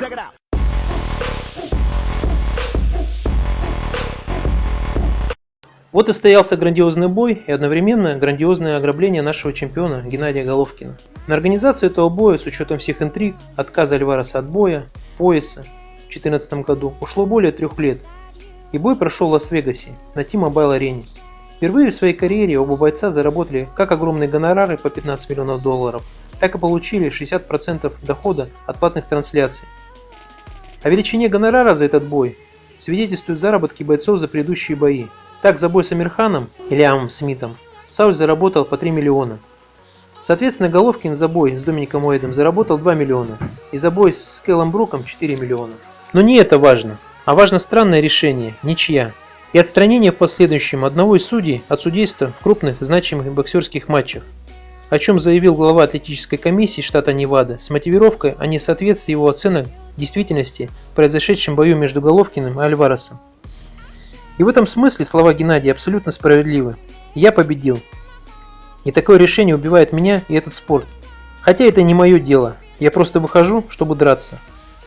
Check it out. Вот и стоялся грандиозный бой и одновременно грандиозное ограбление нашего чемпиона Геннадия Головкина. На организацию этого боя, с учетом всех интриг, отказа Альвареса от боя, пояса в 2014 году, ушло более трех лет. И бой прошел в Лас-Вегасе, на T-Mobile арене. Впервые в своей карьере оба бойца заработали как огромные гонорары по 15 миллионов долларов, так и получили 60% дохода от платных трансляций. О величине гонорара за этот бой свидетельствуют заработки бойцов за предыдущие бои. Так, за бой с Амирханом или Амом Смитом Сауль заработал по 3 миллиона. Соответственно, Головкин за бой с Домиником Уэйдом заработал 2 миллиона и за бой с Кэллом Бруком 4 миллиона. Но не это важно, а важно странное решение – ничья. И отстранение в последующем одного из судей от судейства в крупных значимых боксерских матчах о чем заявил глава атлетической комиссии штата Невада с мотивировкой о несоответствии его оценок действительности в произошедшем бою между Головкиным и Альваресом. И в этом смысле слова Геннадия абсолютно справедливы. Я победил. И такое решение убивает меня и этот спорт. Хотя это не мое дело, я просто выхожу, чтобы драться.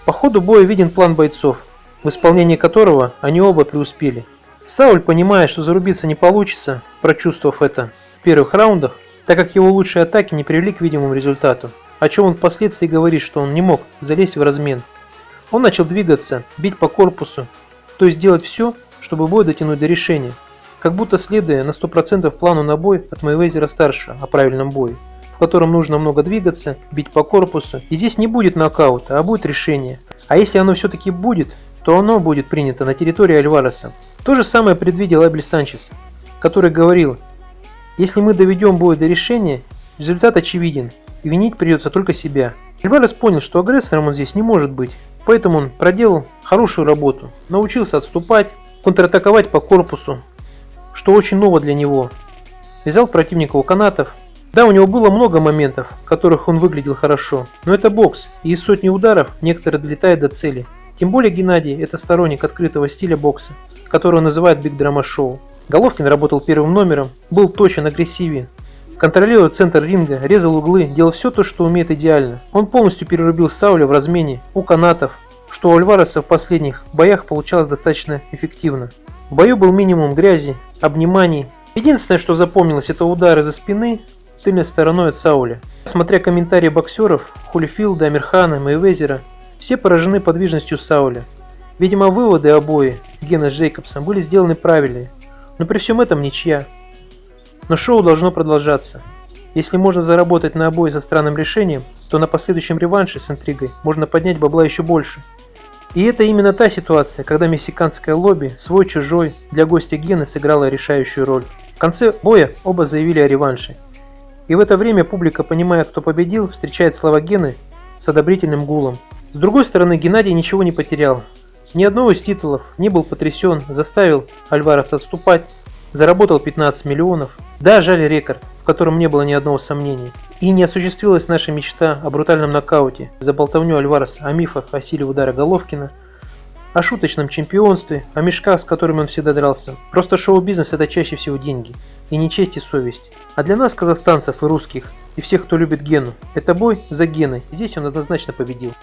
По ходу боя виден план бойцов, в исполнении которого они оба преуспели. Сауль, понимая, что зарубиться не получится, прочувствовав это в первых раундах, так как его лучшие атаки не привели к видимому результату, о чем он впоследствии говорит, что он не мог залезть в размен. Он начал двигаться, бить по корпусу, то есть делать все, чтобы бой дотянуть до решения, как будто следуя на 100% плану на бой от Мэйвезера-старшего о правильном бое, в котором нужно много двигаться, бить по корпусу, и здесь не будет нокаута, а будет решение. А если оно все-таки будет, то оно будет принято на территории Альвареса. То же самое предвидел Абель Санчес, который говорил, если мы доведем бой до решения, результат очевиден, и винить придется только себя. Альварес понял, что агрессором он здесь не может быть, поэтому он проделал хорошую работу, научился отступать, контратаковать по корпусу, что очень ново для него. Взял противника у канатов. Да, у него было много моментов, в которых он выглядел хорошо, но это бокс, и из сотни ударов некоторые долетают до цели. Тем более Геннадий – это сторонник открытого стиля бокса, который он называет Биг Драма Шоу. Головкин работал первым номером, был точен, агрессивен, контролировал центр ринга, резал углы, делал все то, что умеет идеально. Он полностью перерубил Сауля в размене, у канатов, что у Альвареса в последних боях получалось достаточно эффективно. В бою был минимум грязи, обниманий. Единственное, что запомнилось, это удары за спины тыльной стороной от Сауля. Смотря комментарии боксеров, Хулифилда, Амирхана, Мейвезера, все поражены подвижностью Сауля. Видимо, выводы обои Гена с Джейкобсом были сделаны правильные, но при всем этом ничья. Но шоу должно продолжаться. Если можно заработать на обои со странным решением, то на последующем реванше с интригой можно поднять бабла еще больше. И это именно та ситуация, когда мексиканское лобби, свой-чужой, для гостя Гены сыграла решающую роль. В конце боя оба заявили о реванше. И в это время публика, понимая, кто победил, встречает слова Гены с одобрительным гулом. С другой стороны, Геннадий ничего не потерял. Ни одного из титулов не был потрясен, заставил Альварес отступать, заработал 15 миллионов. Да, жаль рекорд, в котором не было ни одного сомнения. И не осуществилась наша мечта о брутальном нокауте за болтовню Альвареса, о мифах о силе удара Головкина, о шуточном чемпионстве, о мешках, с которыми он всегда дрался. Просто шоу-бизнес это чаще всего деньги, и не честь и совесть. А для нас, казахстанцев и русских, и всех, кто любит Гену, это бой за Геной, здесь он однозначно победил.